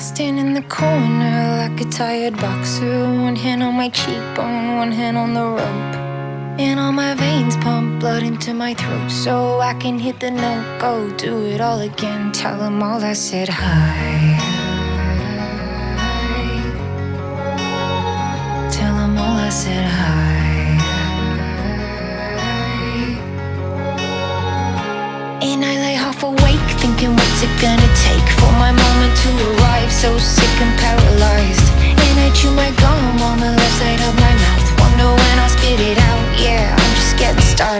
stand in the corner like a tired boxer. One hand on my cheekbone, one hand on the rope. And all my veins pump blood into my throat so I can hit the note. Go do it all again. Tell them all I said hi.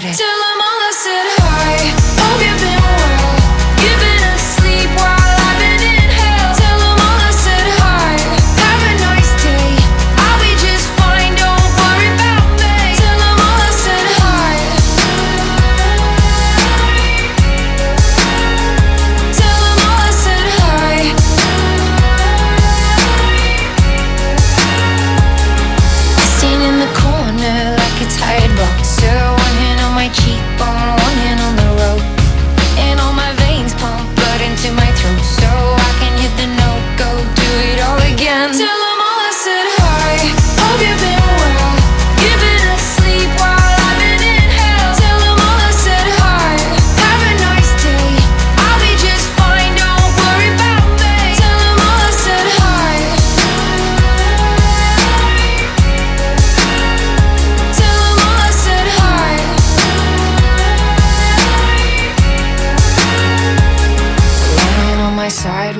Started.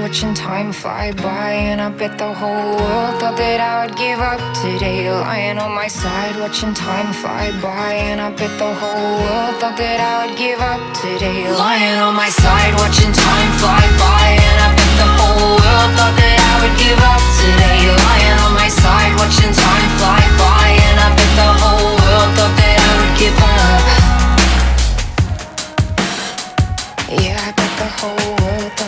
watching time fly by And I bet the whole world thought that I would give up today. Lying on my side, watching time fly by And I bet the whole world thought that I would give up today. Lying on my side, watching time fly by And I bet the whole world thought that I would give up today. Lying on my side, watching time fly by And I bet the whole world thought that I would give up. Yeah, I bet the whole world